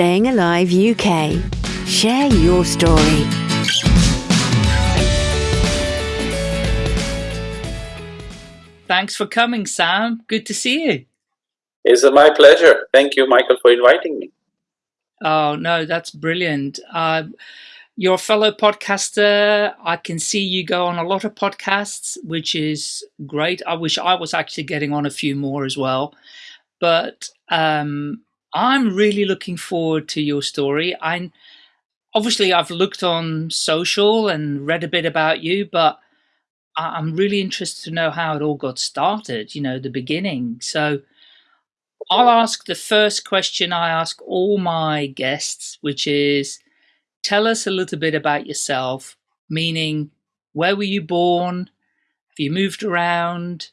Staying Alive UK. Share your story. Thanks for coming, Sam. Good to see you. It's my pleasure. Thank you, Michael, for inviting me. Oh, no, that's brilliant. Uh, you're a fellow podcaster. I can see you go on a lot of podcasts, which is great. I wish I was actually getting on a few more as well. But um, I'm really looking forward to your story. I obviously I've looked on social and read a bit about you, but I'm really interested to know how it all got started. You know, the beginning. So I'll ask the first question I ask all my guests, which is, tell us a little bit about yourself. Meaning, where were you born? Have you moved around?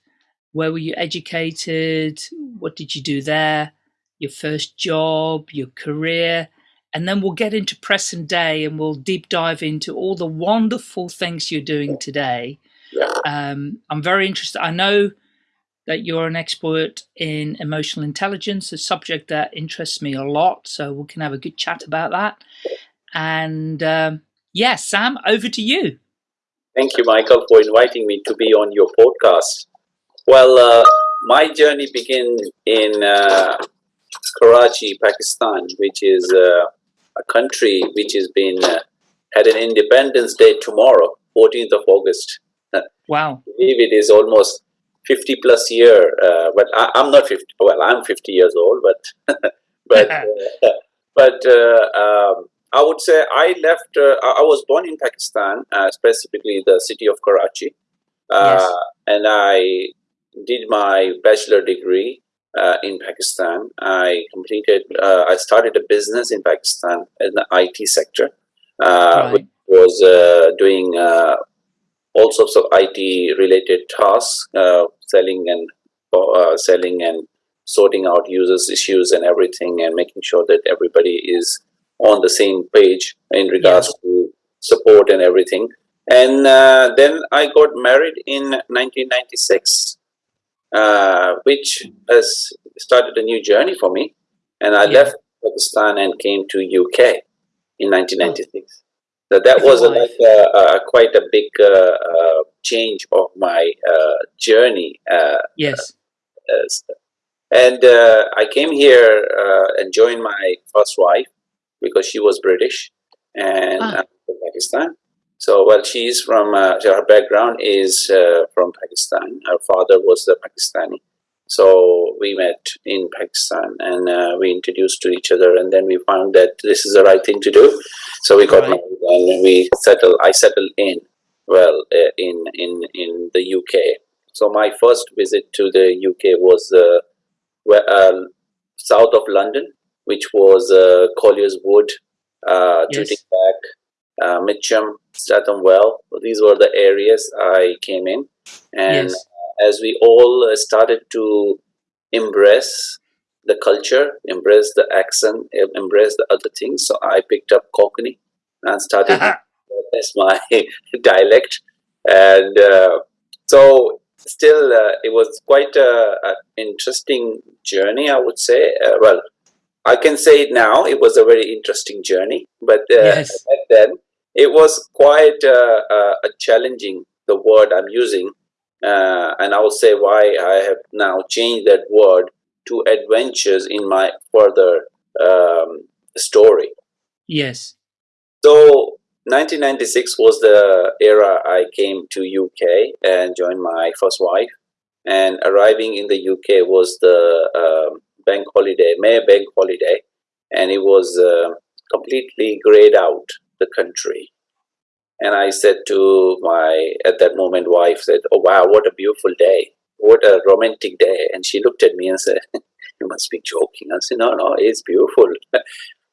Where were you educated? What did you do there? Your first job, your career, and then we'll get into present day and we'll deep dive into all the wonderful things you're doing today. Um, I'm very interested. I know that you're an expert in emotional intelligence, a subject that interests me a lot. So we can have a good chat about that. And um, yeah, Sam, over to you. Thank you, Michael, for inviting me to be on your podcast. Well, uh, my journey began in uh, Karachi, Pakistan, which is uh, a country which has been uh, had an Independence Day tomorrow, 14th of August. Wow! I believe it is almost 50 plus year, uh, but I, am not 50. Well, I'm 50 years old, but but uh, but uh, um, I would say I left. Uh, I was born in Pakistan, specifically the city of Karachi, yes. and I did my bachelor degree uh, in Pakistan. I completed, uh, I started a business in Pakistan in the IT sector, uh, right. which was uh, doing uh, all sorts of IT related tasks, uh, selling and selling and sorting out users issues and everything and making sure that everybody is on the same page in regards yeah. to support and everything. And then I got married in 1996 uh, which has started a new journey for me. And I yeah. left Pakistan and came to UK in 1996. So that was a, like a, a, quite a big uh, uh, change of my uh, journey. Uh, yes. and I came here and joined my first wife because she was British and ah. from Pakistan. So, well, she's from, uh, her background is uh, from Pakistan. Her father was a Pakistani. So we met in Pakistan and uh, we introduced to each other and then we found that this is the right thing to do. So we got right. married and we settled, I settled in, well, uh, in, in, in the UK. So my first visit to the UK was uh, uh, south of London, which was Collier's Wood, uh, yes. Back, uh, Mitcham, Streatham Well. These were the areas I came in. And yes. as we all uh, started to embrace the culture, embrace the accent, embrace the other things, so I picked up Cockney and started as my dialect. And uh, so still, uh, it was quite an interesting journey, I would say. Uh, well, I can say it now. It was a very interesting journey, but uh, yes. back then it was quite uh, uh, a challenging the word I'm using, uh, and I will say why I have now changed that word to adventures in my further um, story. Yes. So 1996 was the era I came to UK and joined my first wife, and arriving in the UK was the um, bank holiday, May bank holiday, and it was uh, completely grayed out the country. And I said to my, at that moment, wife said, oh, wow, what a beautiful day. What a romantic day. And she looked at me and said, you must be joking. I said, no, no, it's beautiful.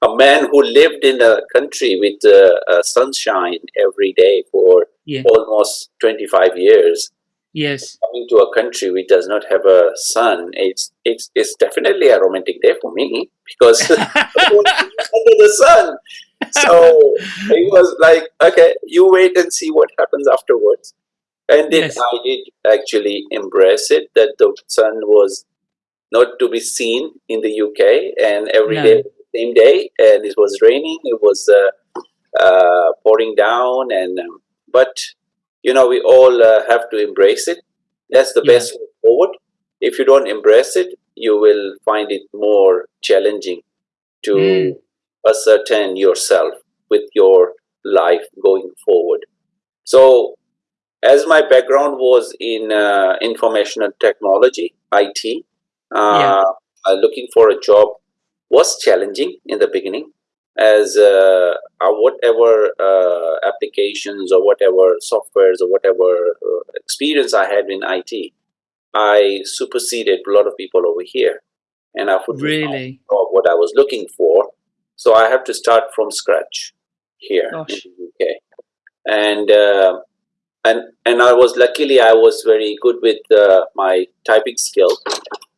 a man who lived in a country with uh, uh, sunshine every day for yeah. almost 25 years. Yes. Coming to a country which does not have a sun, it's it's it's definitely a romantic day for me because under the sun so he was like, okay, you wait and see what happens afterwards. And then yes. I did actually embrace it that the sun was not to be seen in the UK, and every no. day same day, and it was raining. It was uh, uh, pouring down, and um, but you know we all uh, have to embrace it. That's the Yeah. best way forward. If you don't embrace it, you will find it more challenging to Mm. Ascertain yourself with your life going forward. So, as my background was in uh, information and technology, IT, uh, Yeah. uh, looking for a job was challenging in the beginning, as uh, uh, whatever uh, applications or whatever softwares or whatever uh, experience I had in IT, I superseded a lot of people over here, and I couldn't Really? what I was looking for. So I have to start from scratch here Gosh. in the UK, and uh, and and I was luckily I was very good with uh, my typing skill.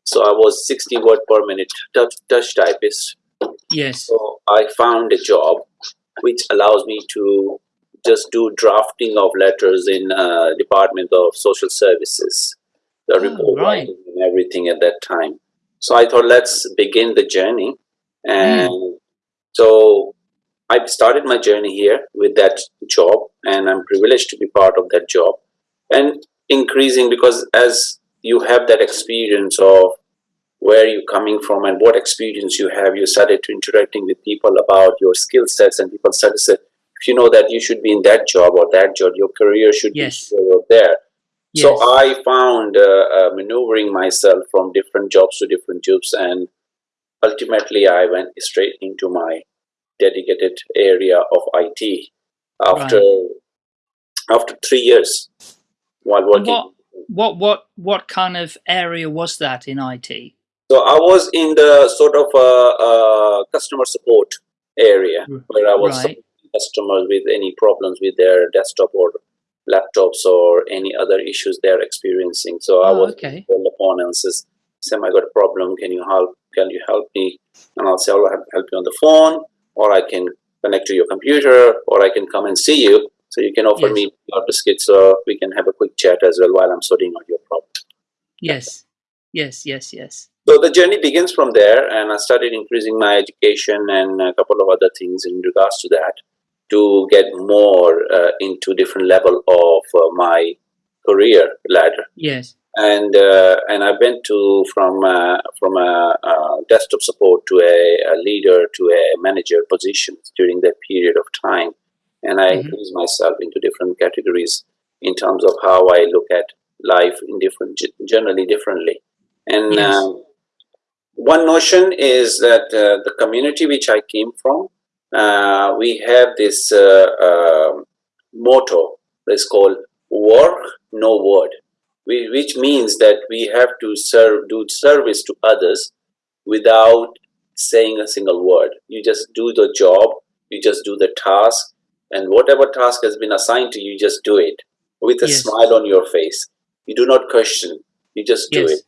So I was 60 word per minute touch, touch typist. Yes. So I found a job which allows me to just do drafting of letters in uh, Department of Social Services, the Oh, report right. and everything at that time. So I thought, let's begin the journey. And so I started my journey here with that job, and I'm privileged to be part of that job. And increasing because as you have that experience of where you're coming from and what experience you have, you started to interacting with people about your skill sets, and people started to say, if you know that you should be in that job or that job, your career should Yes. be here there. So Yes. I found uh, uh, maneuvering myself from different jobs to different jobs, and ultimately I went straight into my dedicated area of IT after after three years while working. what what what what kind of area was that in IT? So I was in the sort of uh, uh, customer support area where I was right. supporting customers with any problems with their desktop or laptops or any other issues they're experiencing. So I Oh, was okay. and says, Sam, I got a problem. Can you help? Can you help me? And I'll say, I'll help help you on the phone, or I can connect to your computer, or I can come and see you. So you can offer Yes. me your biscuit so we can have a quick chat as well while I'm sorting out your problem. Yes. Yes. Yes. Yes. So the journey begins from there, and I started increasing my education and a couple of other things in regards to that to get more uh, into different level of uh, my career ladder. Yes. And uh, and I went to from uh, from a, uh desktop support to a, a leader to a manager position during that period of time, and I Mhm. increased myself into different categories in terms of how I look at life in different generally differently. And Yes. um, one notion is that uh, the community which I came from, uh, we have this uh, um motto that's called "work no word," we, which means that we have to serve, do service to others without saying a single word. You just do the job, you just do the task, and whatever task has been assigned to you, you just do it with a Yes. smile on your face. You do not question, you just do Yes. it.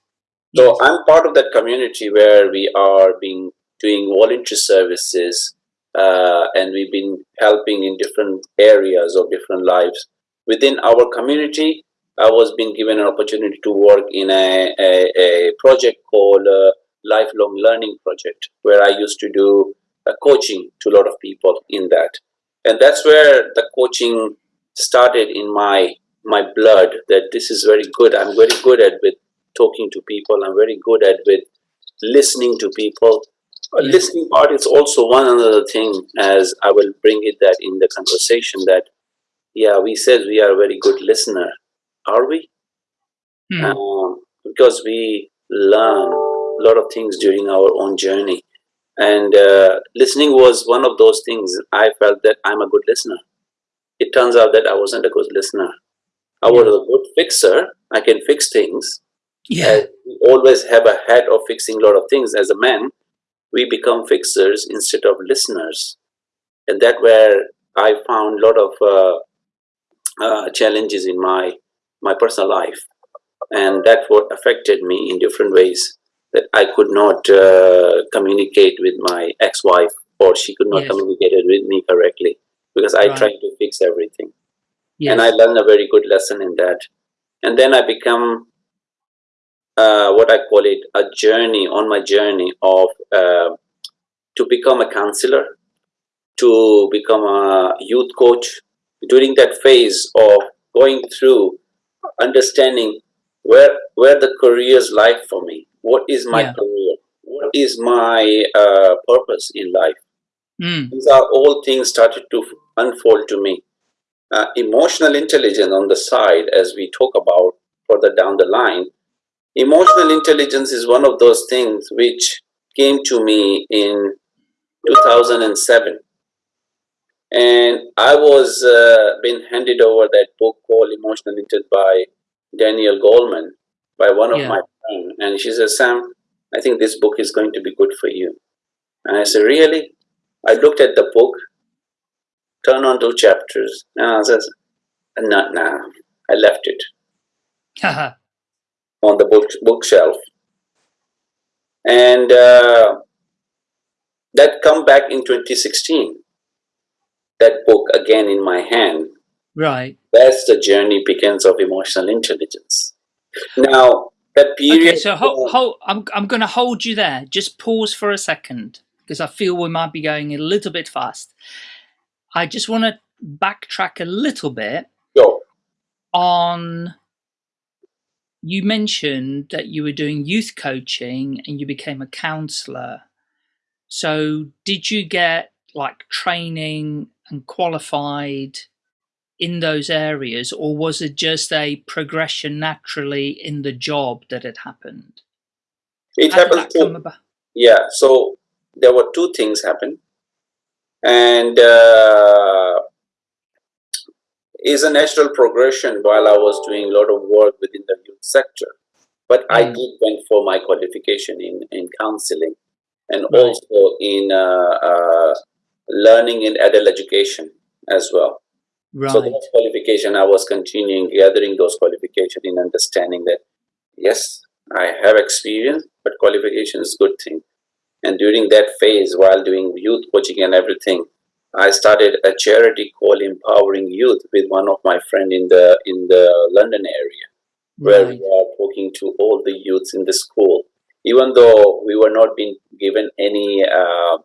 So Yes. I'm part of that community where we are being doing voluntary services, uh, and we've been helping in different areas of different lives within our community. I was being given an opportunity to work in a, a, a project called uh, Lifelong Learning Project, where I used to do uh, coaching to a lot of people in that, and that's where the coaching started in my my blood. That this is very good. I'm very good at with talking to people. I'm very good at with listening to people. A listening part is also one other thing, as I will bring it that in the conversation that yeah, we said we are a very good listener. Are we? Hmm. Um, because we learn a lot of things during our own journey. And uh, listening was one of those things I felt that I'm a good listener. It turns out that I wasn't a good listener. I was a good fixer. I can fix things. Yeah. We always have a hat of fixing a lot of things. As a man, we become fixers instead of listeners. And that where I found a lot of uh, uh, challenges in my my personal life, and that what affected me in different ways. That I could not uh, communicate with my ex-wife, or she could not Yes. communicate it with me correctly because I Right. tried to fix everything, Yes. and I learned a very good lesson in that. And then I become uh, what I call it a journey on my journey of uh, to become a counselor, to become a youth coach. During that phase of going through understanding where where the careers lie for me, what is my Yeah. career, what is my uh, purpose in life. Mm. These are all things started to unfold to me. Uh, emotional intelligence on the side, as we talk about further down the line, emotional intelligence is one of those things which came to me in 2007 and i was uh, been handed over that book called emotional intelligence by daniel goleman by one of Yeah. my friends. And she said, sam i think this book is going to be good for you. And i said really? I looked at the book turned on two chapters and i says not now i left it on the book bookshelf. And uh, that come back in 2016 that book again in my hand right. that's the journey begins of emotional intelligence now that period Okay, so hold, hold, I'm, I'm going to hold you there. Just pause for a second because I feel we might be going a little bit fast. I just want to backtrack a little bit Yo, on you mentioned that you were doing youth coaching and you became a counselor. So, did you get like training and qualified in those areas, or was it just a progression naturally in the job that had happened? it How that to yeah so there were two things happen and uh, is a natural progression while i was doing a lot of work within the youth sector but i Mm. did went for my qualification in in counseling and Right. also in uh, uh, learning in adult education as well So Right. those qualification, I was continuing gathering those qualification in understanding that yes, I have experience, but qualification is good thing. And during that phase, while doing youth coaching and everything, I started a charity called Empowering Youth with one of my friend in the in the London area, where Right. we are talking to all the youths in the school. Even though we were not being given any uh,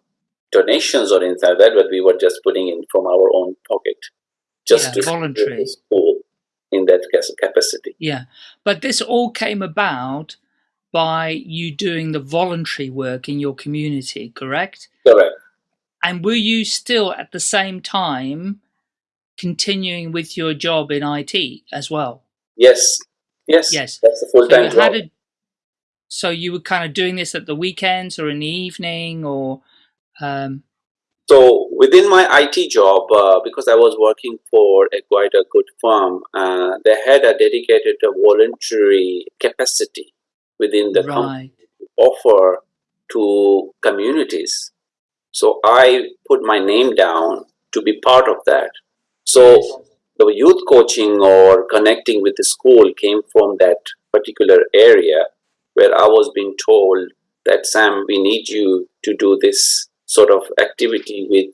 donations or anything like that, but we were just putting in from our own pocket just Yeah, to voluntary. school in that capacity. Yeah. But this all came about by you doing the voluntary work in your community, correct? Correct. And were you still at the same time continuing with your job in IT as well? Yes. Yes. Yes. That's So full time you job. had a, so you were kind of doing this at the weekends or in the evening or um So within my IT job, uh, because I was working for a quite a good firm, uh, they had a dedicated uh, voluntary capacity within the company to offer to communities. So I put my name down to be part of that. So Yes. the youth coaching or connecting with the school came from that particular area where I was being told that Sam, we need you to do this sort of activity with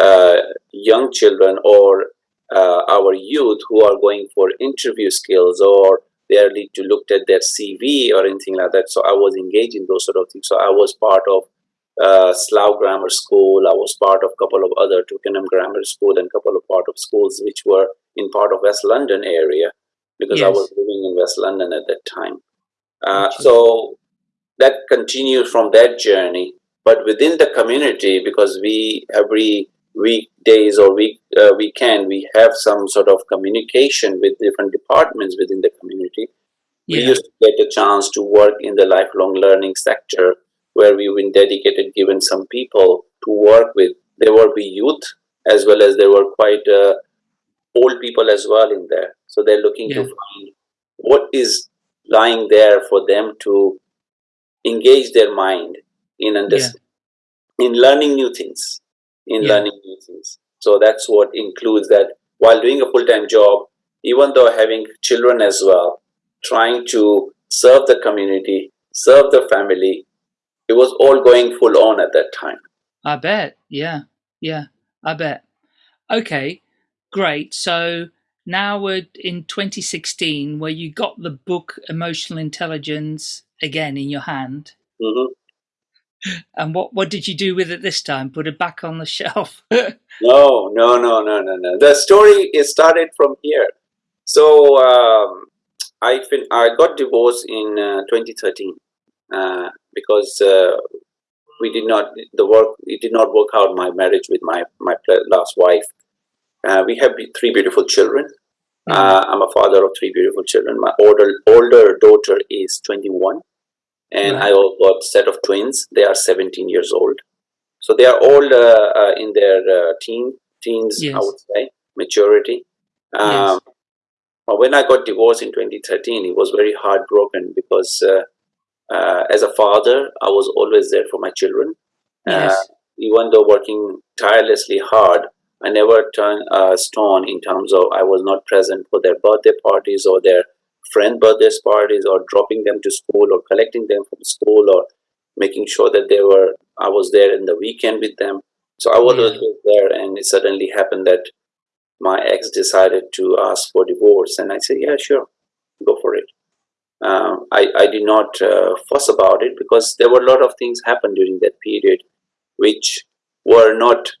uh, young children or uh, our youth who are going for interview skills or they are need to look at their CV or anything like that. So I was engaged in those sort of things. So I was part of uh, Slough Grammar School. I was part of a couple of other Twickenham Grammar School and a couple of part of schools which were in part of West London area because I was living in West London at that time. Uh, so that continued from that journey. But within the community, because we every weekdays or week uh, weekend we have some sort of communication with different departments within the community. We used to get a chance to work in the lifelong learning sector where we've been dedicated, given some people to work with. There were be youth as well as there were quite uh, old people as well in there. So they're looking to find what is lying there for them to engage their mind in understanding, in learning new things, in Yeah. learning new things. So that's what includes that while doing a full-time job, even though having children as well, trying to serve the community, serve the family, it was all going full on at that time. I bet. Yeah. Yeah. I bet. Okay. Great. So now we're in 2016 where you got the book Emotional Intelligence again in your hand. hmm and what what did you do with it this time? Put it back on the shelf? no, no, no, no, no, no. The story is started from here. So um, I fin- I got divorced in uh, 2013 uh, because uh, we did not the work it did not work out my marriage with my my last wife. Uh, we have three beautiful children. Uh, I'm a father of three beautiful children. My older older daughter is 21 and I also got a set of twins. They are 17 years old, so they are all uh, uh, in their uh, teen teens. Yes. I would say maturity. Um, Yes. when I got divorced in 2013, it was very heartbroken because uh, uh, as a father, I was always there for my children. Yes. Even though working tirelessly hard, I never turned a stone in terms of I was not present for their birthday parties or their friend birthday parties or dropping them to school or collecting them from school or making sure that they were I was there in the weekend with them. So I was Yeah. there and it suddenly happened that my ex decided to ask for divorce and I said, yeah, sure, go for it. Um, I, I did not uh, fuss about it because there were a lot of things happened during that period which were not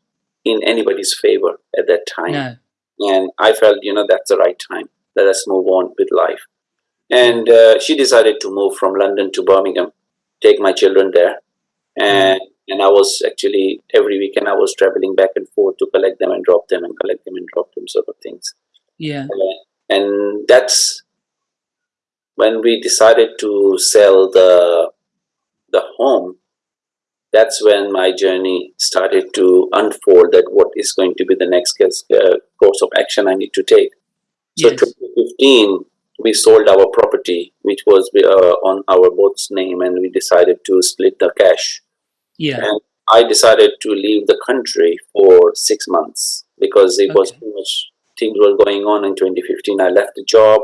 in anybody's favor at that time No. and I felt, you know, that's the right time. Let us move on with life. And uh, she decided to move from London to Birmingham, take my children there, and and I was actually every weekend I was traveling back and forth to collect them and drop them and collect them and drop them, sort of things. Yeah. And that's when we decided to sell the the home. That's when my journey started to unfold. That what is going to be the next uh, course of action I need to take. So Yes. 2015, we sold our property, which was uh, on our both's name, and we decided to split the cash. Yeah. And I decided to leave the country for six months because it was too much things were going on in 2015. I left the job.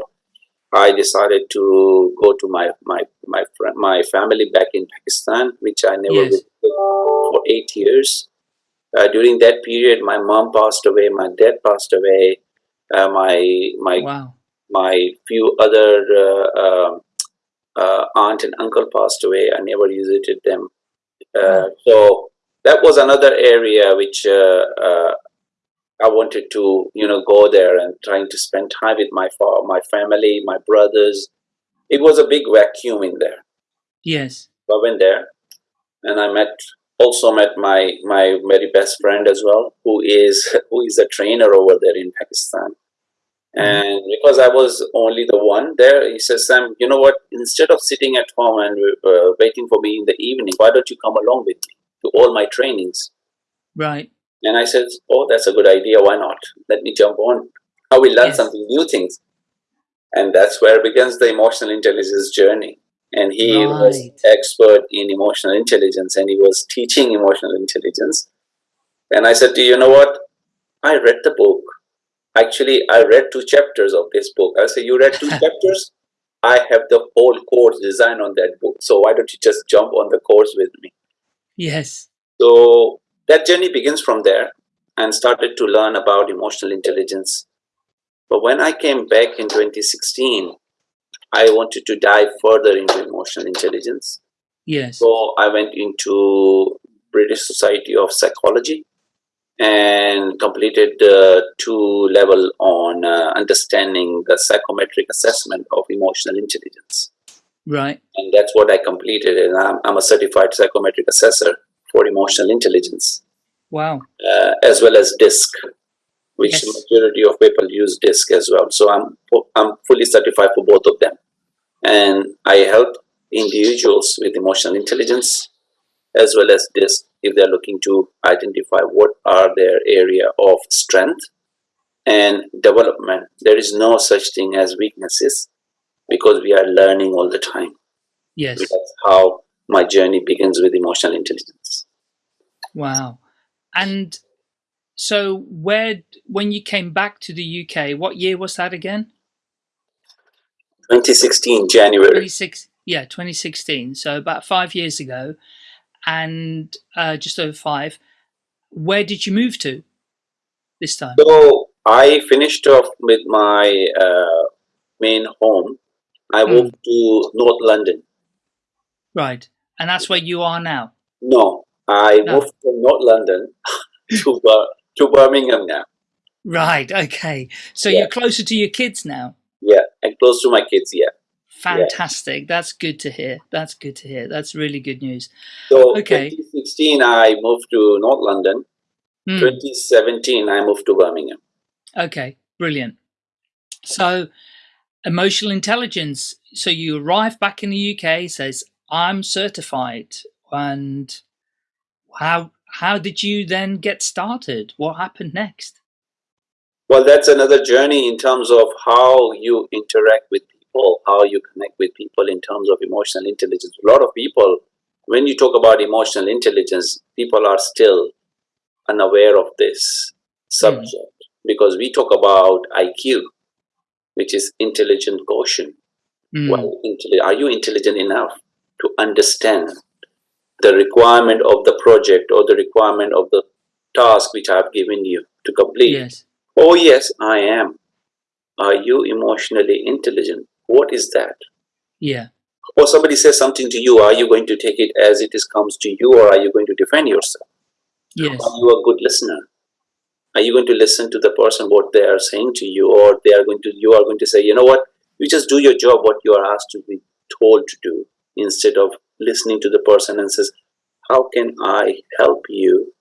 I decided to go to my my my friend, my family back in Pakistan, which I never Yes. visited for eight years. Uh, during that period, my mom passed away, my dad passed away, uh, my my Wow. My few other uh, um uh, aunt and uncle passed away. I never visited them. Uh, so that was another area which uh, uh, I wanted to, you know, go there and trying to spend time with my fa- my family, my brothers. It was a big vacuum in there. Yes. So I went there, and I met also met my my very best friend as well, who is who is a trainer over there in Pakistan. And because I was only the one there, he says, Sam, you know what? Instead of sitting at home and uh, waiting for me in the evening, why don't you come along with me to all my trainings? Right. And I said, Oh, that's a good idea. Why not? Let me jump on. I will learn Yes. something new things. And that's where begins the emotional intelligence journey. And he was expert in emotional intelligence and he was teaching emotional intelligence. And I said to you, you know what? I read the book. Actually, I read two chapters of this book. I say, You read two chapters? I have the whole course designed on that book. So why don't you just jump on the course with me? Yes. So that journey begins from there and started to learn about emotional intelligence. But when I came back in 2016, I wanted to dive further into emotional intelligence. Yes. So I went into British Society of Psychology and completed the two level on uh, understanding the psychometric assessment of emotional intelligence Right. and that's what I completed. And I'm, I'm a certified psychometric assessor for emotional intelligence, Wow. uh, as well as DISC, which Yes. majority of people use DISC as well. So I'm I'm fully certified for both of them, and I help individuals with emotional intelligence, as well as DISC if they're looking to identify what are their area of strength and development. There is no such thing as weaknesses because we are learning all the time. Yes. That's how my journey begins with emotional intelligence. Wow. And so where when you came back to the UK, what year was that again? 2016 January. 26 yeah, 2016. So about 5 years ago and uh, just over 5. Where did you move to this time? So I finished off with my uh, main home. I Hmm. moved to North London. Right. And that's where you are now. No, I No. moved from North London to to Birmingham now. Right. Okay. So Yeah. you're closer to your kids now. Yeah, and close to my kids. Yeah. Fantastic. That's good to hear. That's good to hear. That's really good news. So Okay. 2016, I moved to North London. Hmm. 2017, I moved to Birmingham. Okay, brilliant. So, emotional intelligence. So you arrive back in the UK, says I'm certified, and how how did you then get started? What happened next? Well, that's another journey in terms of how you interact with people, how you connect with people in terms of emotional intelligence. A lot of people, when you talk about emotional intelligence, people are still unaware of this subject because we talk about IQ, which is intelligent quotient. Mm, Well, are you intelligent enough to understand the requirement of the project or the requirement of the task which I've given you to complete? yes. Oh, yes, I am. Are you emotionally intelligent? What is that? Yeah. Or somebody says something to you, are you going to take it as it is comes to you, or are you going to defend yourself? Yes. Are you a good listener? Are you going to listen to the person what they are saying to you, or they are going to you are going to say, you know what, you just do your job what you are asked to be told to do, instead of listening to the person and says, how can I help you?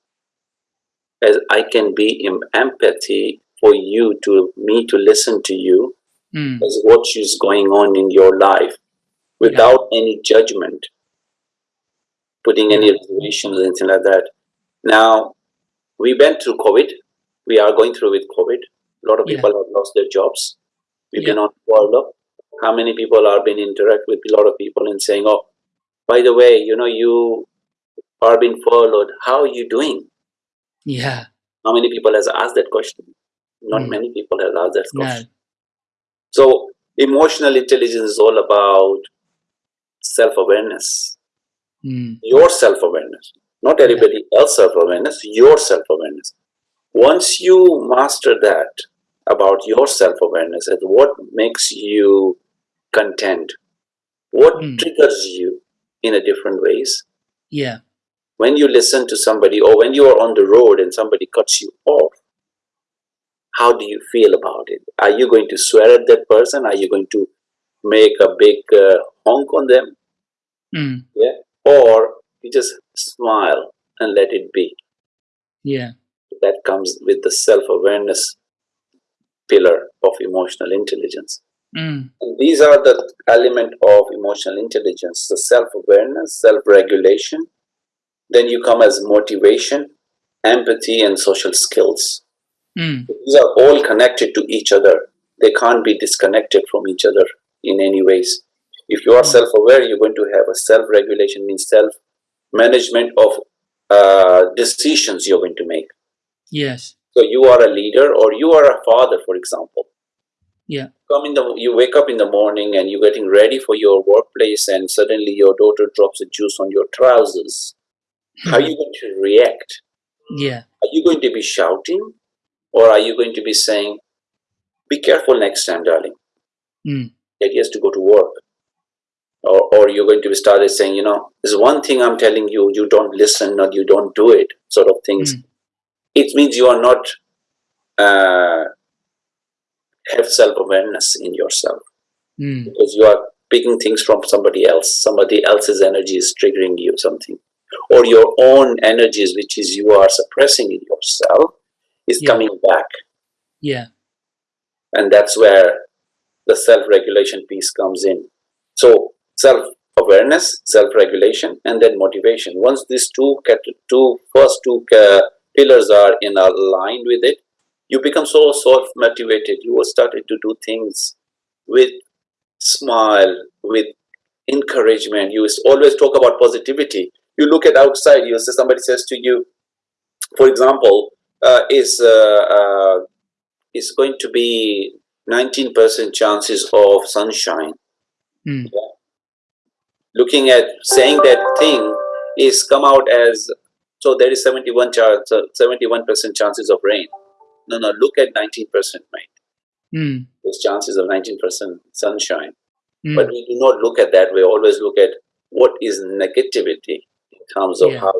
As I can be in empathy for you to me to listen to you Mm, as what is going on in your life without any judgment, putting any reservations, anything like that. Now, we went through COVID. We are going through with COVID. A lot of Yeah. people have lost their jobs. We've Yeah. been on furlough. How many people are been interact with a lot of people and saying, "Oh, by the way, you know, you are being furloughed. How are you doing?" yeah. How many people has asked that question? Not Mm. many people have asked that question. So, emotional intelligence is all about self awareness, Mm, your self awareness, not everybody else self awareness, your self awareness. Once you master that about your self awareness and what makes you content, what Mm. triggers you in a different ways, yeah. when you listen to somebody or when you are on the road and somebody cuts you off, how do you feel about it? Are you going to swear at that person? Are you going to make a big uh, honk on them? Mm, Yeah. Or you just smile and let it be. yeah. That comes with the self awareness pillar of emotional intelligence. Mm, And these are the element of emotional intelligence the self awareness, self regulation. Then you come as motivation, empathy, and social skills. Mm, These are all connected to each other. They can't be disconnected from each other in any ways. If you are Mm. self-aware, you're going to have a self-regulation, means self-management of uh, decisions you're going to make. yes. So you are a leader, or you are a father, for example. Yeah. Come in the, you wake up in the morning and you're getting ready for your workplace, and suddenly your daughter drops a juice on your trousers. How are you going to react? Yeah. Are you going to be shouting or are you going to be saying, be careful next time, darling? Mm. That he has to go to work. Or, or you're going to be started saying, you know, there's one thing I'm telling you, you don't listen or you don't do it, sort of things. Mm. It means you are not uh, have self-awareness in yourself Mm. because you are picking things from somebody else. Somebody else's energy is triggering you something. Or your own energies, which is you are suppressing in yourself, is Yeah. coming back. Yeah. and that's where the self-regulation piece comes in so self-awareness self-regulation and then motivation once these two two first two uh, pillars are in aligned with it you become so self-motivated you will start to do things with smile with encouragement you always talk about positivity you look at outside you say somebody says to you for example is uh, uh, is going to be 19% chances of sunshine. Mm. Looking at saying that thing is come out as so there is 71 chance, uh, 71% chances of rain. No, no, look at 19%, mate. Mm. There's chances of 19% sunshine. Mm. But we do not look at that. We always look at what is negativity in terms of Yeah. how.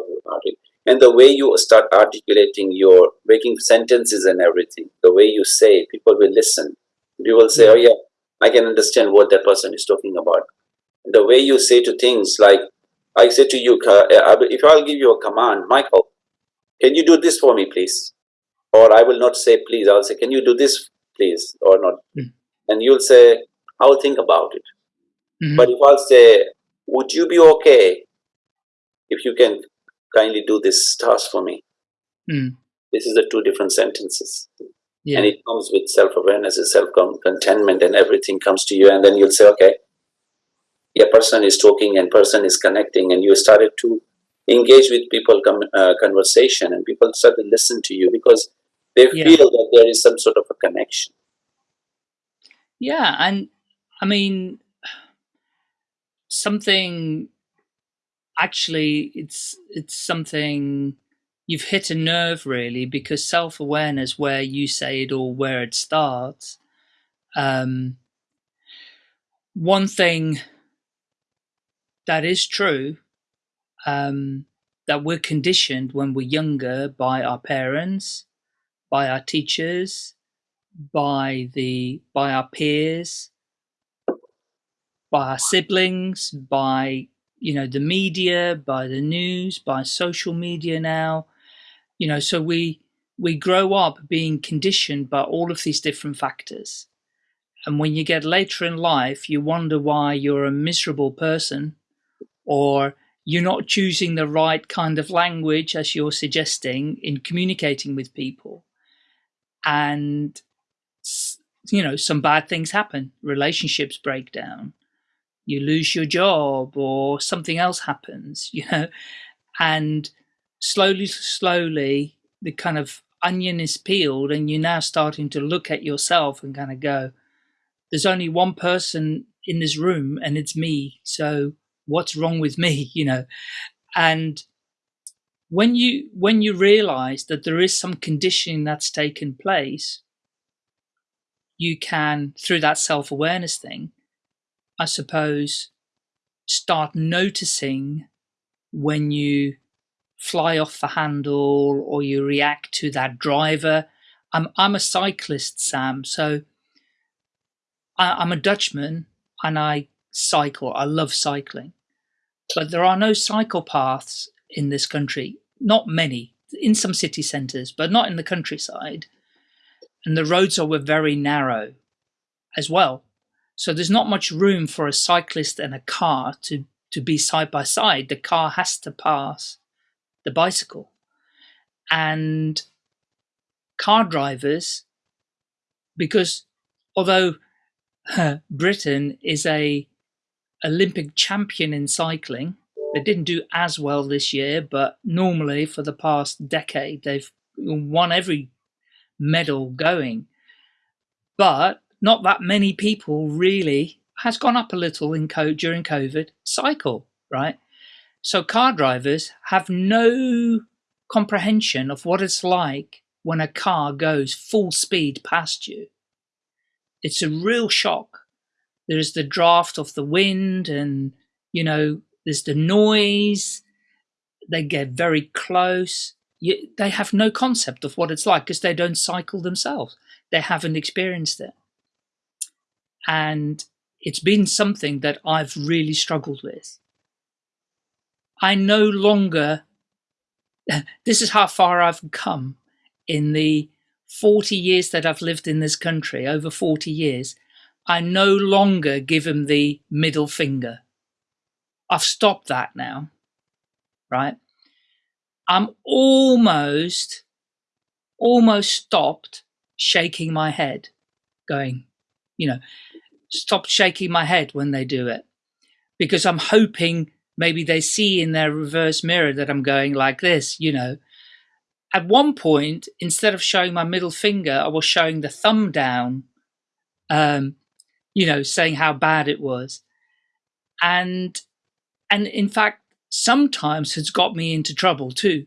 And the way you start articulating your making sentences and everything, the way you say, people will listen. People will say, Yeah. "Oh yeah, I can understand what that person is talking about." The way you say to things like, I say to you, uh, if I'll give you a command, Michael, can you do this for me, please? Or I will not say please. I'll say, can you do this, please, or not? Mm. And you'll say, I'll think about it. Mhm. But if I'll say, would you be okay if you can kindly do this task for me? Mm. This is the two different sentences. yeah. And it comes with self awareness, and self contentment, and everything comes to you. And then you'll say, okay, yeah, person is talking and person is connecting, and you started to engage with people uh, conversation, and people start to listen to you because they Yeah. feel that there is some sort of a connection. Yeah, and I mean something actually it's it's something you've hit a nerve really because self-awareness where you say it or where it starts um one thing that is true um that we're conditioned when we're younger by our parents by our teachers by the by our peers by our siblings by you know the media by the news by social media now. You know so we we grow up being conditioned by all of these different factors. And when you get later in life you wonder why you're a miserable person or you're not choosing the right kind of language as you're suggesting in communicating with people. And you know some bad things happen. Relationships break down you lose your job or something else happens you know? And slowly slowly the kind of onion is peeled and you're now starting to look at yourself and kind of go there's only one person in this room and it's me so what's wrong with me? you know? And when you when you realize that there is some conditioning that's taken place you can through that self-awareness thing i suppose start noticing when you fly off the handle or you react to that driver. I'm i'm a cyclist sam so I, i'm a dutchman and i cycle. I love cycling. But there are no cycle paths in this country. Not many. In some city centres but not in the countryside. And the roads are were very narrow as well so there's not much room for a cyclist and a car to to be side by side. The car has to pass the bicycle. And car drivers because although britain is a olympic champion in cycling they didn't do as well this year but normally for the past decade they've won every medal going. But not that many people really has gone up a little in during covid cycle right? So car drivers have no comprehension of what it's like when a car goes full speed past you. It's a real shock. There's the draft of the wind and you know there's the noise. They get very close. You, they have no concept of what it's like because they don't cycle themselves. They haven't experienced it and it's been something that i've really struggled with. I no longer this is how far i've come in the 40 years that i've lived in this country over 40 years i no longer give him the middle finger. I've stopped that now right? I'm almost almost stopped shaking my head going you know stopped shaking my head when they do it. Because i'm hoping maybe they see in their reverse mirror that i'm going like this you know. At one point instead of showing my middle finger i was showing the thumb down um you know saying how bad it was. And and in fact sometimes has got me into trouble too.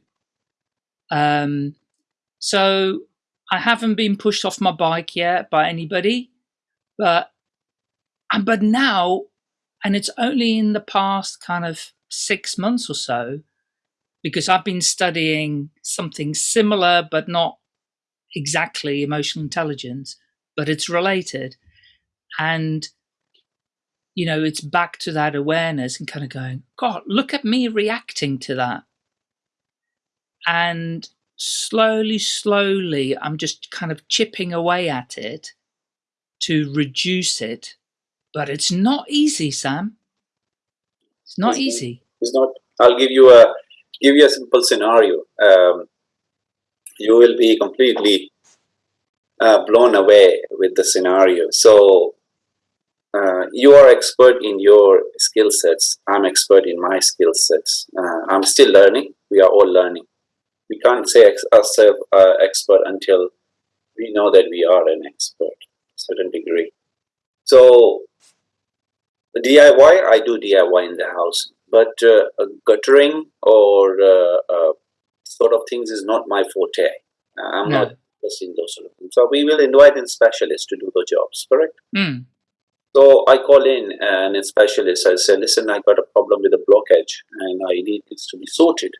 Um so i haven't been pushed off my bike yet by anybody but and but now and it's only in the past kind of six months or so because I've been studying something similar, but not exactly emotional intelligence, but it's related. And, you know, it's back to that awareness and kind of going, God, look at me reacting to that. And slowly, slowly, I'm just kind of chipping away at it to reduce it. But it's not easy, Sam. It's not it's easy. It's not. I'll give you a give you a simple scenario. Um, you will be completely uh, blown away with the scenario. So uh, you are expert in your skill sets. I'm expert in my skill sets. Uh, I'm still learning. We are all learning. We can't say ex ourselves uh, expert until we know that we are an expert, certain degree. So DIY, I do DIY in the house, but uh, guttering or uh, uh, sort of things is not my forte. I'm no. not interested in those sort of things. So we will invite in specialists to do the jobs, correct? Mm. So I call in and a specialist. I say, listen, I got a problem with a blockage and I need this to be sorted.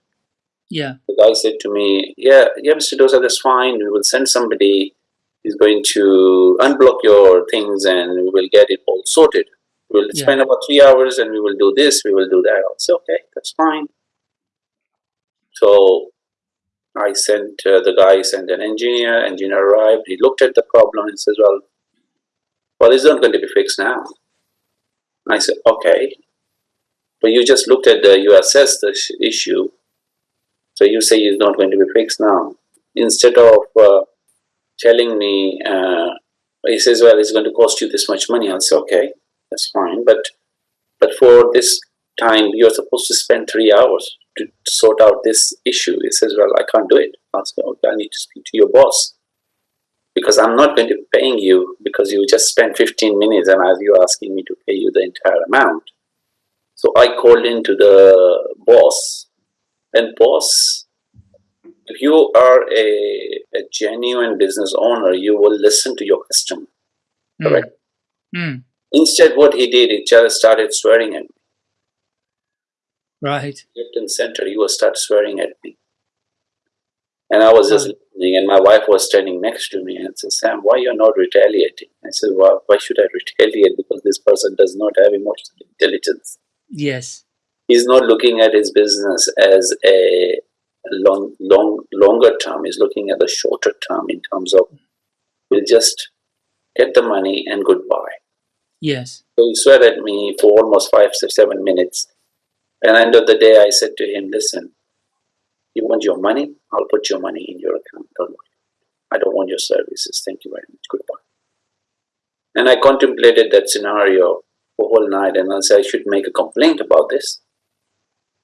Yeah. The guy said to me, yeah, yeah, Mr. Dosa, that's fine. We will send somebody. He's going to unblock your things and we will get it all sorted. We'll yeah. spend about three hours and we will do this, we will do that. I said, okay, that's fine. So I sent uh, the guy sent an engineer. Engineer arrived. He looked at the problem and says, "Well, well, it's not going to be fixed now." I said, "Okay, but you just looked at the you assessed the issue, so you say it's not going to be fixed now. Instead of uh, telling me, uh, he says, "Well, it's going to cost you this much money." I said, "Okay." That's fine. But but for this time, you're supposed to spend three hours to sort out this issue. He says, well, I can't do it. I say, okay, I need to speak to your boss because I'm not going to be paying you because you just spent 15 minutes and as you're asking me to pay you the entire amount. So I called into the boss and boss, if you are a, a genuine business owner, you will listen to your customer, hmm. correct? Mm. Instead, what he did, he just started swearing at me. Right. Left and center, he was start swearing at me. And I was just listening, and my wife was standing next to me and said, Sam, why you're not retaliating? I said, well, why should I retaliate? Because this person does not have emotional intelligence. Yes. He's not looking at his business as a long, long, longer term. He's looking at the shorter term in terms of we'll just get the money and goodbye. Yes. So he swear at me for almost five to seven minutes. And end of the day, I said to him, listen, you want your money? I'll put your money in your account. Don't worry. I don't want your services. Thank you very much. Goodbye. And I contemplated that scenario the whole night and I said, I should make a complaint about this.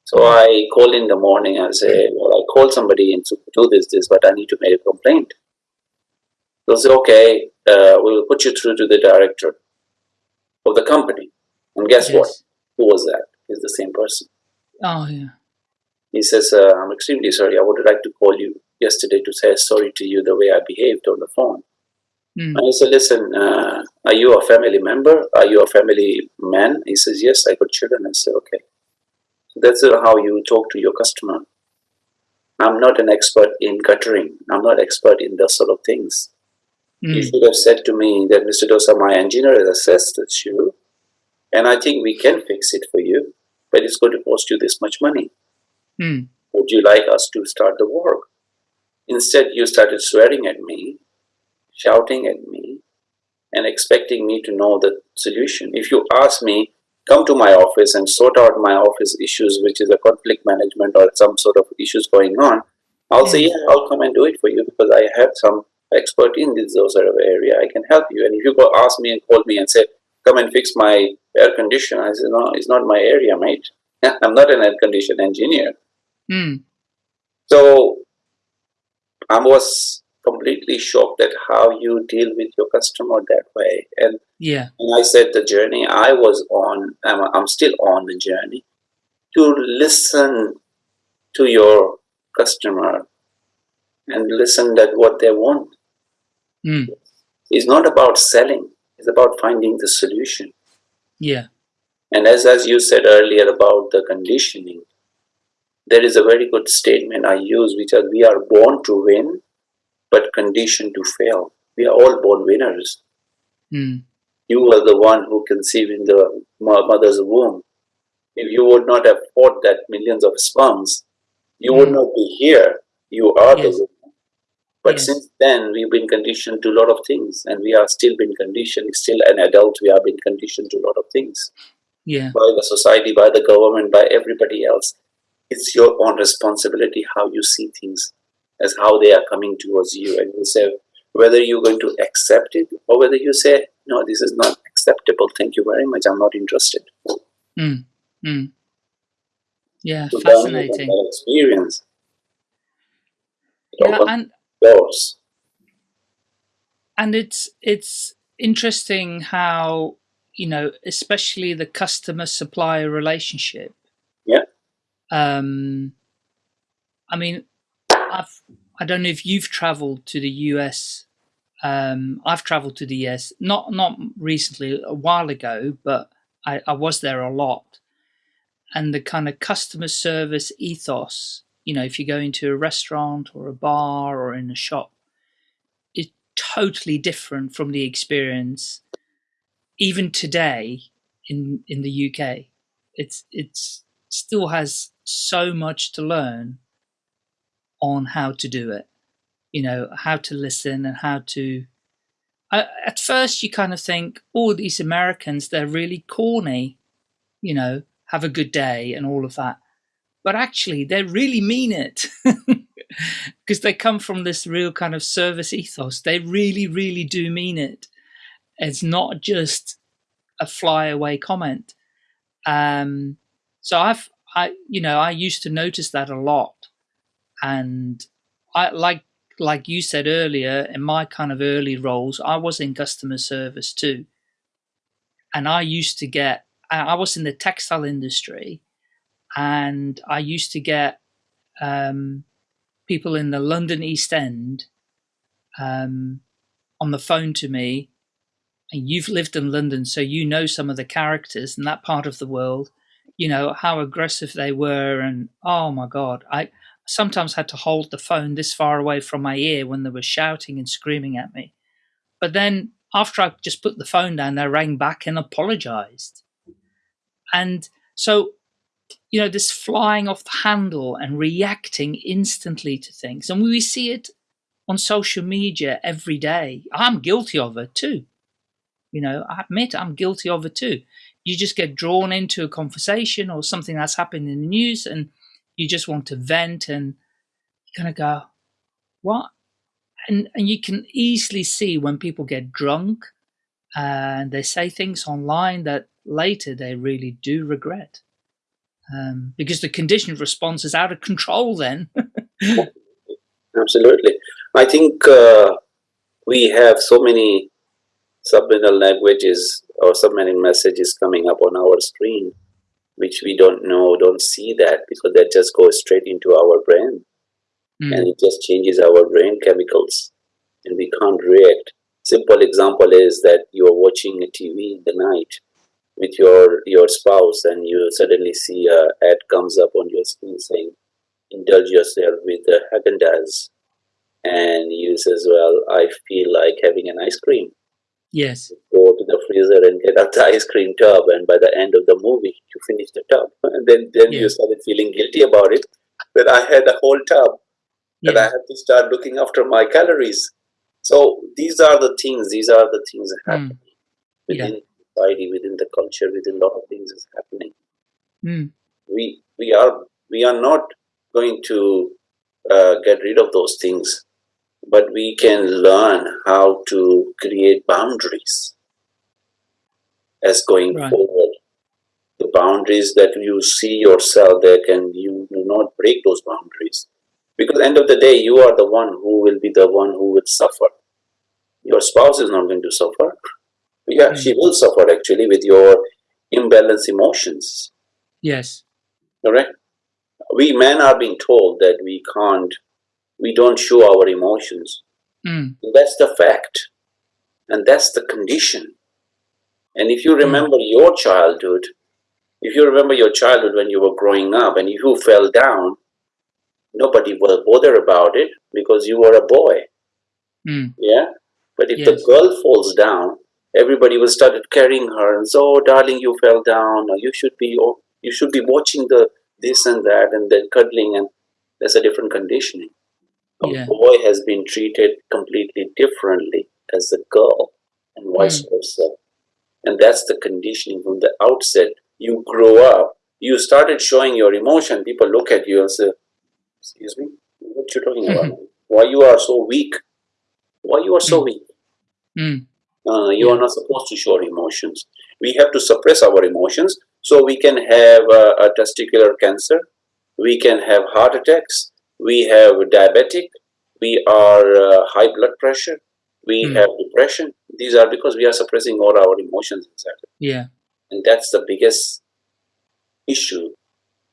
So I call in the morning and say, well, I called somebody and to do this, this, but I need to make a complaint. They'll say, okay, uh, we'll put you through to the director of the company. And guess yes. what? Who was that? He's the same person. Oh, yeah. He says, uh, I'm extremely sorry. I would like to call you yesterday to say sorry to you the way I behaved on the phone. Mm. And I said, listen, uh, are you a family member? Are you a family man? He says, yes, I got children. I said, okay. So that's how you talk to your customer. I'm not an expert in guttering. I'm not expert in those sort of things. Mm. You should have said to me that Mr. Dosa, my engineer has assessed the issue, and I think we can fix it for you, but it's going to cost you this much money. Mm. Would you like us to start the work? Instead, you started swearing at me, shouting at me, and expecting me to know the solution. If you ask me, come to my office and sort out my office issues, which is a conflict management or some sort of issues going on, I'll say, yeah, I'll come and do it for you because I have some expert in this sort of area. I can help you. And if you go ask me and call me and say, come and fix my air conditioner, I say, no, it's not my area, mate. I'm not an air condition engineer. Mm. So I was completely shocked at how you deal with your customer that way. And yeah, and I said the journey I was on, I'm, I'm still on the journey to listen to your customer and listen at what they want. Mm. It's not about selling. It's about finding the solution. Yeah. And as, as you said earlier about the conditioning, there is a very good statement I use, which is we are born to win, but conditioned to fail. We are all born winners. Mm. You were the one who conceived in the mother's womb. If you would not have fought that millions of sperms, you mm. would not be here. You are yes. the. But yes. since then, we've been conditioned to a lot of things, and we are still been conditioned. Still an adult, we have been conditioned to a lot of things. Yeah. By the society, by the government, by everybody else it's your own responsibility how you see things as how they are coming towards you and you say whether you're going to accept it or whether you say no this is not acceptable thank you very much i'm not interested mm. Mm. yeah so fascinating experience yeah and and it's it's interesting how you know especially the customer supplier relationship yeah um, I mean, I've I don't know if you've travelled to the US. Um, I've travelled to the US not not recently, a while ago, but I, I was there a lot. And the kind of customer service ethos, you know, if you go into a restaurant or a bar or in a shop, is totally different from the experience even today in in the UK. It's it's still has so much to learn on how to do it. You know, how to listen and how to. I, at first, you kind of think, oh, these Americans, they're really corny, you know, have a good day and all of that. But actually, they really mean it because they come from this real kind of service ethos. They really, really do mean it. It's not just a flyaway comment. Um, so I've I you know I used to notice that a lot, and I like like you said earlier in my kind of early roles, I was in customer service too, and I used to get I was in the textile industry, and I used to get um, people in the London East End um, on the phone to me. And you've lived in London, so you know some of the characters in that part of the world you know, how aggressive they were. And oh my God, I sometimes had to hold the phone this far away from my ear when they were shouting and screaming at me. But then after I just put the phone down, they rang back and apologized. And so, you know, this flying off the handle and reacting instantly to things. And we see it on social media every day. I'm guilty of it too. You know, I admit I'm guilty of it too you just get drawn into a conversation or something that's happened in the news and you just want to vent and you kind of go, what? And, and you can easily see when people get drunk and they say things online that later they really do regret. Um, because the conditioned response is out of control then. Absolutely. I think uh, we have so many subliminal languages or subliminal messages coming up on our screen, which we don't know, don't see that because that just goes straight into our brain mm. and it just changes our brain chemicals and we can't react. Simple example is that you are watching a TV in the night with your your spouse and you suddenly see a ad comes up on your screen saying indulge yourself with the Haagen-Dazs and you says well I feel like having an ice cream Yes. Go to the freezer and get out the ice cream tub, and by the end of the movie, you finish the tub, and then then yeah. you started feeling guilty about it. That I had a whole tub, yeah. that I had to start looking after my calories. So these are the things. These are the things that happen mm. within yeah. Society, within the culture, within a lot of things is happening. Mm. We we are we are not going to uh, get rid of those things but we can learn how to create boundaries as going right. forward. The boundaries that you see yourself, there can you do not break those boundaries. Because end of the day, you are the one who will be the one who will suffer. Your spouse is not going to suffer. Yeah, mm. she will suffer actually with your imbalanced emotions. Yes. Correct? We men are being told that we can't we don't show our emotions. Mm. That's the fact. And that's the condition. And if you hmm. remember mm. your childhood, if you remember your childhood when you were growing up and you fell down, nobody will bother about it because you were a boy. Mm. Yeah. But if Yes. the girl falls down, everybody will started carrying her and so, oh, darling, you fell down, or you should be, oh, you should be watching the this and that, and then cuddling, and there's a different conditioning. A Yeah. boy has been treated completely differently as a girl, and vice versa. And that's the conditioning from the outset. You grow up, you started showing your emotion. People look at you and say, "Excuse me, what you talking about? Why you are so weak? Why you are so Mm. weak? Mm. Uh, you Yeah. are not supposed to show emotions. We have to suppress our emotions so we can have uh, a testicular cancer, we can have heart attacks, we have diabetic, we are uh, high blood pressure, we Mm. have depression. These are because we are suppressing all our emotions inside. Yeah. And that's the biggest issue,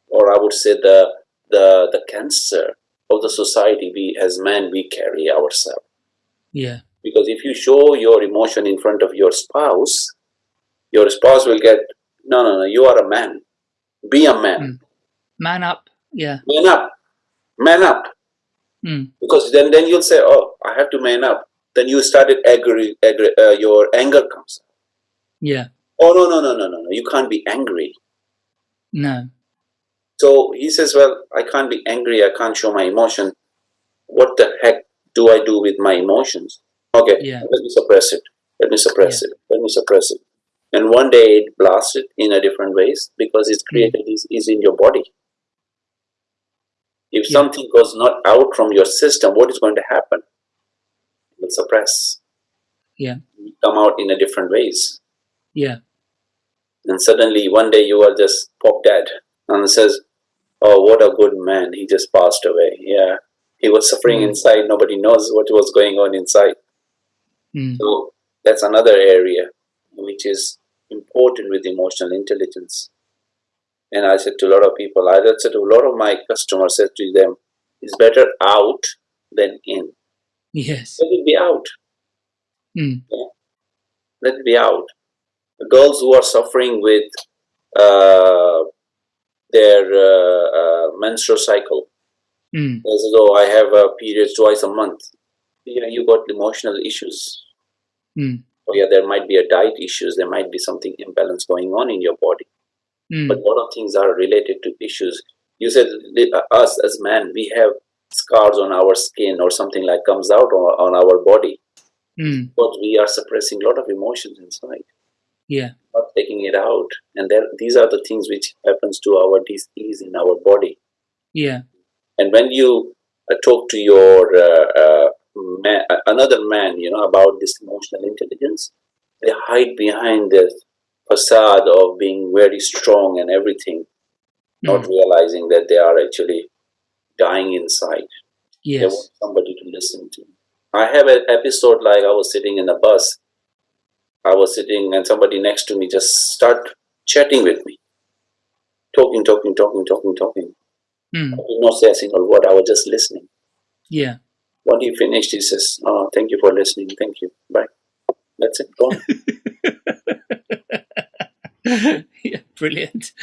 or I would say the the the cancer of the society we as men we carry ourselves. Yeah. Because if you show your emotion in front of your spouse, your spouse will get, no, no, no, you are a man. Be a man. Mm. Man up. Yeah. Man up. Man up. Mm. Because then, then you'll say, oh, I have to man up. Then you started angry, angry uh, your anger comes. Yeah. Oh, no, no, no, no, no, no. You can't be angry. No. So he says, well, I can't be angry. I can't show my emotion. What the heck do I do with my emotions? Okay, Yeah. let me suppress it. Let me suppress it. Let me suppress it. And one day it blasted in a different ways because it's created is, is in your body. If Yeah. something goes not out from your system, what is going to happen? It will suppress. Yeah. It come out in a different ways. Yeah. And suddenly one day you are just pop dead and says, Oh, what a good man. He just passed away. Yeah. He was suffering Mm. inside. Nobody knows what was going on inside. Mm. So that's another area which is important with emotional intelligence. And I said to a lot of people, I said to a lot of my customers, said to them, it's better out than in. Yes. Let it be out. Mm. Let it be out. The girls who are suffering with uh, their uh, uh, menstrual cycle, Mm. as though I have a period twice a month. Yeah, you got emotional issues. Mm. Yeah, there might be a diet issues. There might be something imbalance going on in your body. Mm. But a lot of things are related to issues. You said uh, us as men, we have scars on our skin or something like comes out on, on our body, Mm. but we are suppressing a lot of emotions inside. Yeah. not taking it out and there these are the things which happens to our disease in our body Yeah. and when you uh, talk to your uh, uh, man, another man you know about this emotional intelligence they hide behind this facade of being very strong and everything not Mm. realizing that they are actually dying inside they want somebody to listen to i have an episode like i was sitting in a bus i was sitting and somebody next to me just start chatting with me talking talking talking talking talking Mm. I did not say a single word. I was just listening. Yeah. When he finished, he says, "Oh, thank you for listening. Thank you. Bye." That's it. Gone. yeah, brilliant.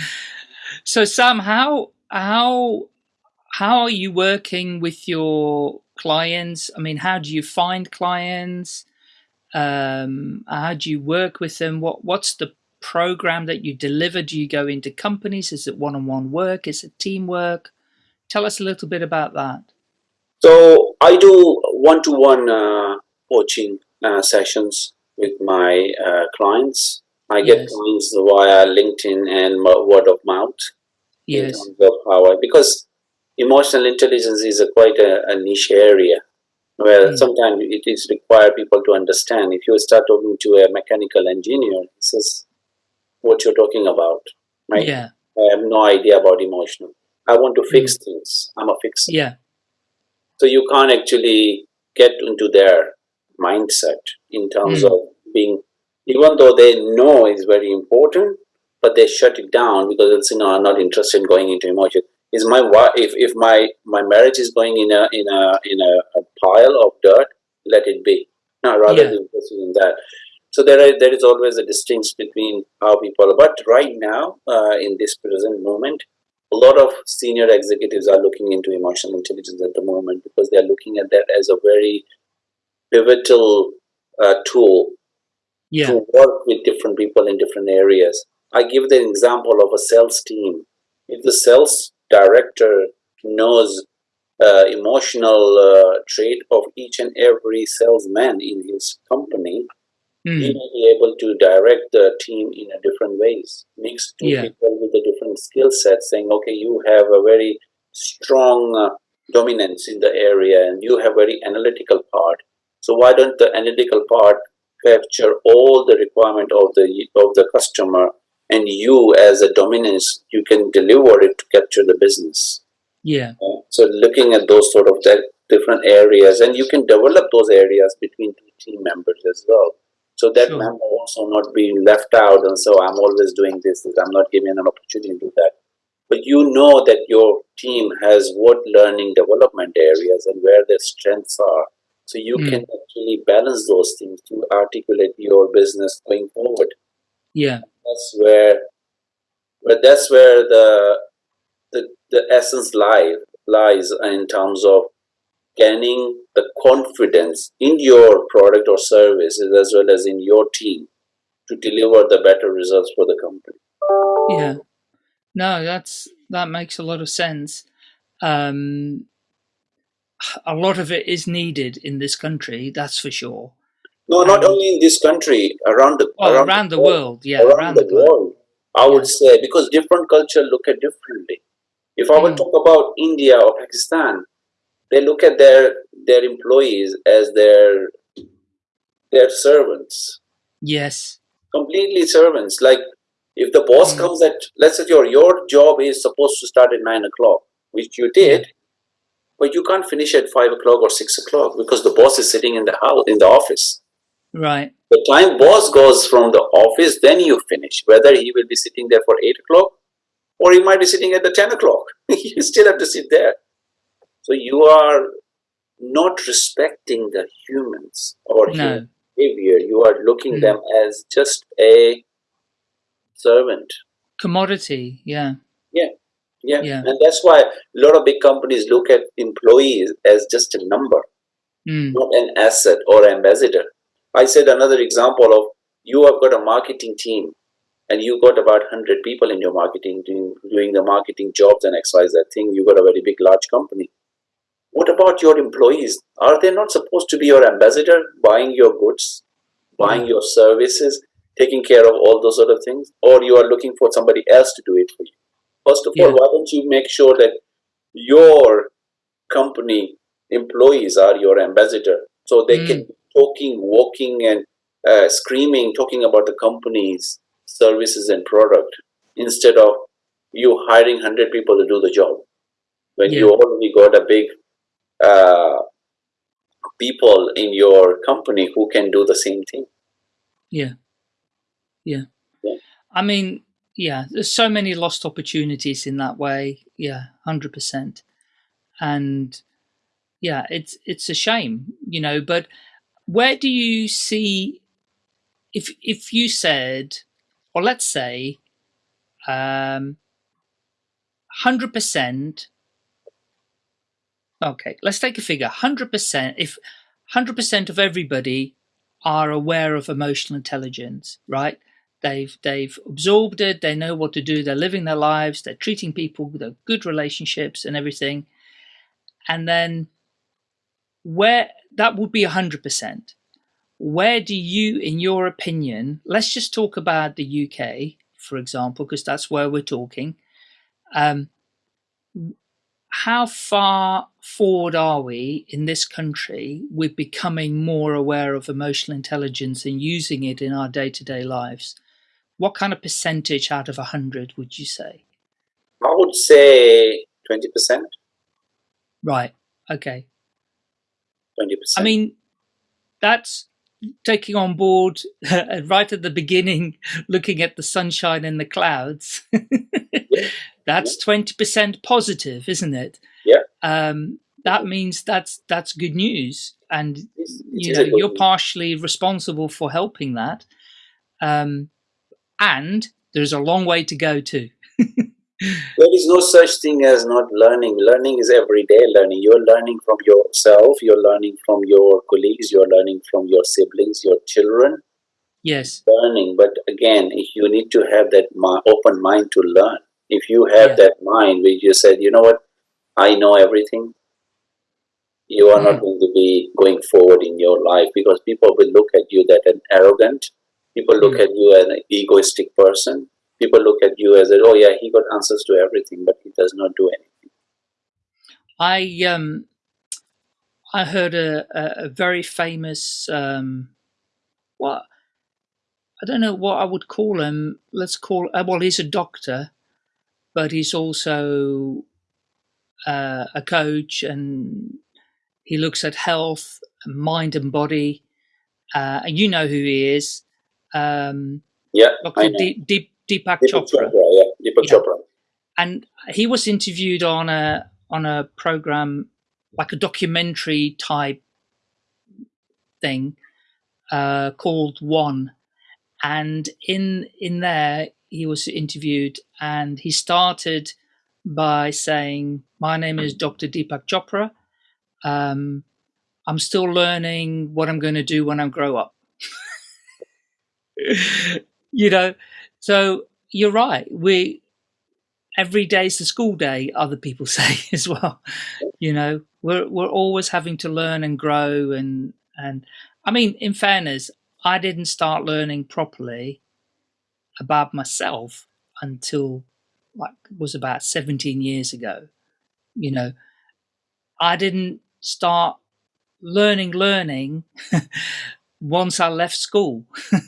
So Sam, how how how are you working with your clients? I mean, how do you find clients? Um, how do you work with them? What what's the program that you deliver? Do you go into companies? Is it one-on-one work? Is it teamwork? Tell us a little bit about that. So I do one-to-one uh, coaching uh, sessions with my uh, clients. I get Yes. clients via LinkedIn and word of mouth. in Yes. terms of how I, because emotional intelligence is a quite a, a niche area where Mm. sometimes it is required people to understand. If you start talking to a mechanical engineer, he says, "What you're talking about?" Right? Yeah. I have no idea about emotional. I want to fix things. I'm a fixer. Yeah. So you can't actually get into their mindset in terms Mm. of being, even though they know it's very important, but they shut it down because it's you know I'm not interested in going into emotion. Is my wife if, if my my marriage is going in a in a in a, a pile of dirt, let it be. No, rather Yeah. be interested in that. So there are, there is always a distinction between how people. But right now, uh, in this present moment, a lot of senior executives are looking into emotional intelligence at the moment because they're looking at that as a very pivotal uh, tool yeah. to work with different people in different areas. I give the example of a sales team. If the sales director knows uh, emotional uh, trait of each and every salesman in his company, Mm. he will be able to direct the team in a different ways. Mix two Yeah. people with a skill set, saying, "Okay, you have a very strong uh, dominance in the area, and you have very analytical part. So why don't the analytical part capture all the requirement of the of the customer, and you as a dominance, you can deliver it to capture the business." Yeah. Uh, So looking at those sort of that different areas, and you can develop those areas between two team members as well. So that Sure. member also not being left out, and so I'm always doing this. I'm not giving an opportunity to do that. But you know that your team has what learning development areas and where their strengths are. So you Mm. can actually balance those things to articulate your business going forward Yeah. that's where but that's where the the, the essence lies lies in terms of gaining the confidence in your product or services as well as in your team to deliver the better results for the company Yeah. No, that's that makes a lot of sense. Um, a lot of it is needed in this country, that's for sure. no not Um, only in this country around the Well, around, the world, yeah, around, around the, the globe. world i would say because different culture look at differently if i Mm. talk about india or pakistan they look at their their employees as their their servants. Yes. completely servants. Like if the boss Mm. comes at let's say your your job is supposed to start at nine o'clock which you did but you can't finish at five o'clock or six o'clock because the boss is sitting in the house in the office. Right. the time boss goes from the office then you finish. Whether he will be sitting there for eight o'clock or he might be sitting at the 10 o'clock. You still have to sit there so you are not respecting the humans or human behavior you are looking Mm. them as just a servant Commodity. Yeah. yeah Yeah. and that's why a lot of big companies look at employees as just a number Mm. not an asset or ambassador. I said another example of you have got a marketing team and you got about 100 people in your marketing doing, doing the marketing jobs and XYZ thing. You got a very big, large company. What about your employees? Are they not supposed to be your ambassador, buying your goods, buying your services, taking care of all those sort of things? Or you are looking for somebody else to do it for you? First of all, why don't you make sure that your company employees are your ambassador so they can be talking walking and uh, screaming talking about the company's services and product instead of you hiring 100 people to do the job when you already got a big uh, people in your company who can do the same thing Yeah. Yeah. Yeah. I mean, yeah, there's so many lost opportunities in that way. Yeah, 100%. And yeah, it's it's a shame, you know, but where do you see if if you said or let's say um 100% okay let's take a figure. 100% if 100% of everybody are aware of emotional intelligence right? They've they've absorbed it they know what to do they're living their lives they're treating people they're good relationships and everything. And then where that would be 100% where do you in your opinion let's just talk about the uk for example because that's where we're talking. Um, how far forward are we in this country with becoming more aware of emotional intelligence and using it in our day-to-day lives? What kind of percentage out of 100 would you say? I would say 20% right. Okay. 20% i mean that's taking on board right at the beginning looking at the sunshine and the clouds that's 20% positive isn't it Yeah. um that means that's that's good news and It's- it you know you're news. partially responsible for helping that um and there's a long way to go too there is no such thing as not learning. Learning is everyday learning. You're learning from yourself, you're learning from your colleagues, you're learning from your siblings, your children. Yes. Learning. But again, you need to have that open mind to learn. If you have yeah. that mind where you said, you know what, I know everything, you are mm. not going to be going forward in your life because people will look at you that an arrogant, people look mm. at you as an egoistic person, people look at you as a, oh yeah, he got answers to everything, but he does not do anything. I um, I heard a, a, a very famous um, what I don't know what I would call him. Let's call uh, well, he's a doctor, but he's also uh, a coach, and he looks at health, mind, and body. Uh, and you know who he is. Um, yeah, Dr. Deep, Deep, Deepak, Deepak Chopra. Chopra. Yeah, Deepak yeah. Chopra. And he was interviewed on a on a program like a documentary type thing uh, called One, and in in there he was interviewed and he started by saying, "My name is Dr. Deepak Chopra. Um, I'm still learning what I'm going to do when I grow up." you know, so you're right. We every day is the school day. Other people say as well. You know, we're we're always having to learn and grow and and. I mean, in fairness, I didn't start learning properly about myself until like was about 17 years ago. You know, I didn't start learning learning once I left school.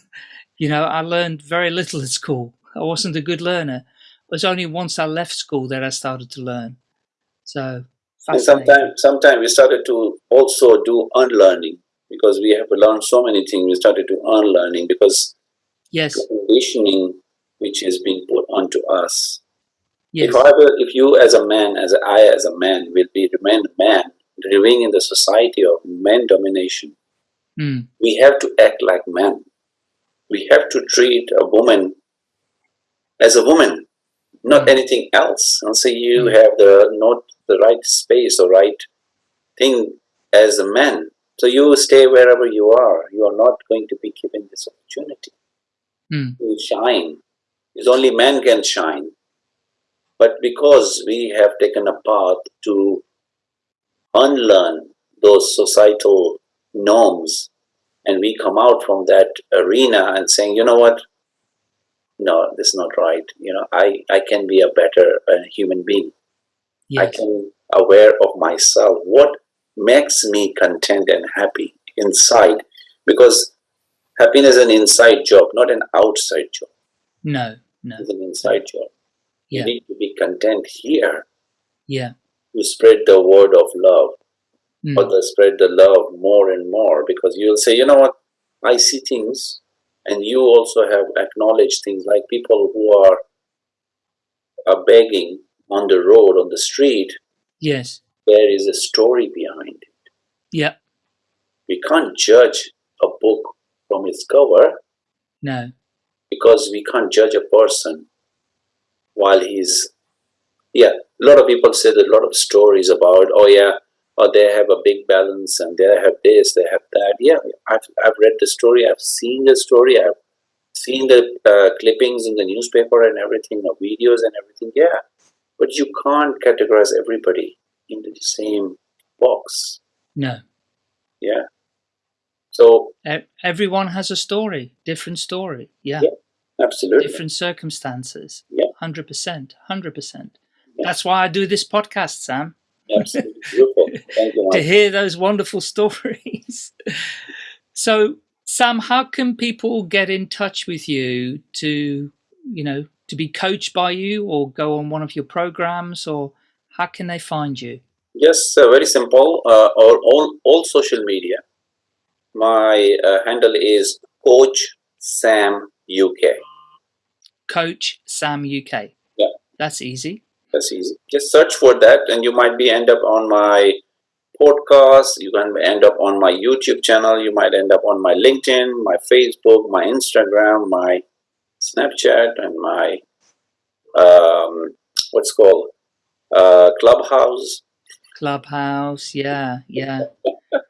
You know, I learned very little at school. I wasn't a good learner. It was only once I left school that I started to learn. So sometimes, sometimes we started to also do unlearning because we have to learn so many things. We started to unlearning because yes, the conditioning which is being put onto us. Yes. If I will, if you as a man, as I as a man, will be remain a man, living in the society of men domination, mm. we have to act like men we have to treat a woman as a woman, not mm. anything else. And so you mm. have the not the right space or right thing as a man. So you stay wherever you are. You are not going to be given this opportunity mm. to shine. It's only man can shine. But because we have taken a path to unlearn those societal norms and we come out from that arena and saying, you know what, no, this is not right. You know, I, I can be a better uh, human being. Yes. I can aware of myself. What makes me content and happy inside? Because happiness is an inside job, not an outside job. No, no. It's an inside job. Yeah. You need to be content here. Yeah. To spread the word of love mm. but they spread the love more and more because you'll say, you know what, I see things, and you also have acknowledged things like people who are, are begging on the road, on the street. Yes. There is a story behind it. Yeah. We can't judge a book from its cover. No. Because we can't judge a person while he's yeah a lot of people say that a lot of stories about oh yeah or they have a big balance and they have this, they have that. Yeah, I've, I've read the story, I've seen the story, I've seen the uh, clippings in the newspaper and everything, the videos and everything. Yeah, but you can't categorize everybody into the same box. No. Yeah. So everyone has a story, different story. Yeah. yeah absolutely. Different circumstances. Yeah. 100%. 100%. Yeah. That's why I do this podcast, Sam. Absolutely beautiful. Thank you. to hear those wonderful stories. so, Sam, how can people get in touch with you to, you know, to be coached by you or go on one of your programs or how can they find you? Yes, uh, very simple. Uh, all, all, all social media. My uh, handle is Coach Sam UK. Coach Sam UK. Yeah. That's easy. That's easy. Just search for that and you might be end up on my podcast. You can end up on my YouTube channel. You might end up on my LinkedIn, my Facebook, my Instagram, my Snapchat, and my um, what's called uh, Clubhouse. Clubhouse, yeah, yeah.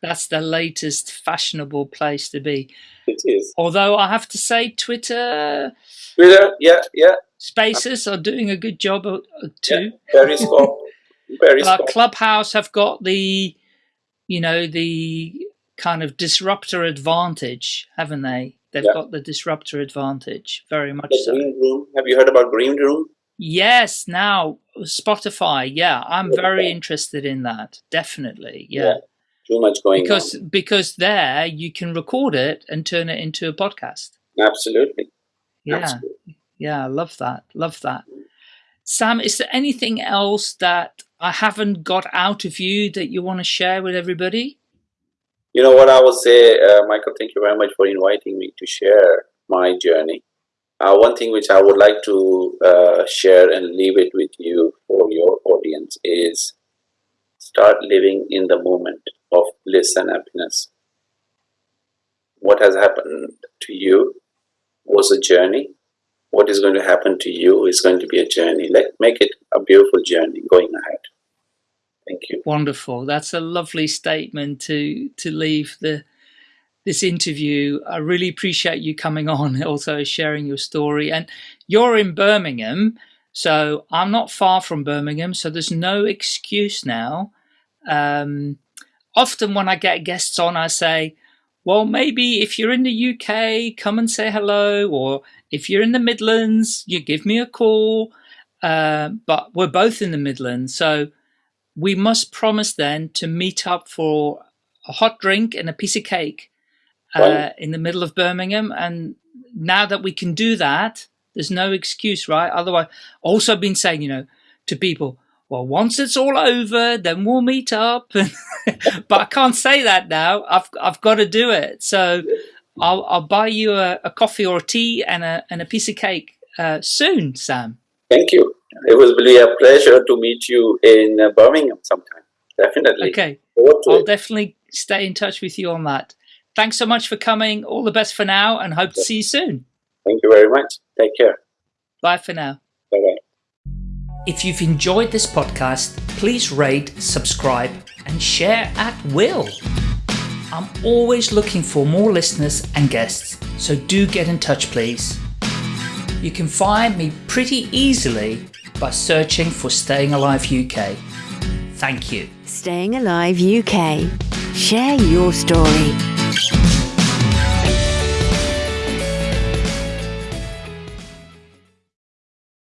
That's the latest fashionable place to be. It is. Although I have to say, Twitter, Twitter, yeah, yeah, Spaces are doing a good job uh, too. Periscope, But Periscope. Clubhouse have got the, you know, the kind of disruptor advantage, haven't they? They've Yeah. got the disruptor advantage, very much The so. Green Room. Have you heard about Green Room? Yes, now Spotify. Yeah, I'm very interested in that. Definitely. Yeah. Yeah, Too much going Because on. because there you can record it and turn it into a podcast. Absolutely. Yeah. Absolutely. Yeah, I love that. Love that. Sam, is there anything else that I haven't got out of you that you want to share with everybody? You know what I would say, uh, Michael, thank you very much for inviting me to share my journey. Uh, one thing which I would like to uh, share and leave it with you for your audience is start living in the moment of bliss and happiness. What has happened to you was a journey. What is going to happen to you is going to be a journey. Let make it a beautiful journey going ahead. Thank you. Wonderful. That's a lovely statement to to leave the this interview. I really appreciate you coming on, also sharing your story. And you're in Birmingham, so I'm not far from Birmingham, so there's no excuse now. Um, often when I get guests on, I say, well, maybe if you're in the UK, come and say hello, or if you're in the Midlands, you give me a call. Uh, but we're both in the Midlands, so we must promise then to meet up for a hot drink and a piece of cake uh, Right. in the middle of Birmingham. And now that we can do that, there's no excuse, right? Otherwise, also been saying, you know, to people, well, once it's all over, then we'll meet up. but I can't say that now. I've I've got to do it. So I'll I'll buy you a, a coffee or a tea and a and a piece of cake uh, soon, Sam. Thank you. It was really a pleasure to meet you in uh, Birmingham sometime. Definitely. Okay. I'll it. definitely stay in touch with you on that. Thanks so much for coming. All the best for now and hope to see you soon. Thank you very much. Take care. Bye for now. Bye bye. If you've enjoyed this podcast, please rate, subscribe, and share at will. I'm always looking for more listeners and guests, so do get in touch, please. You can find me pretty easily by searching for Staying Alive UK. Thank you. Staying Alive UK. Share your story.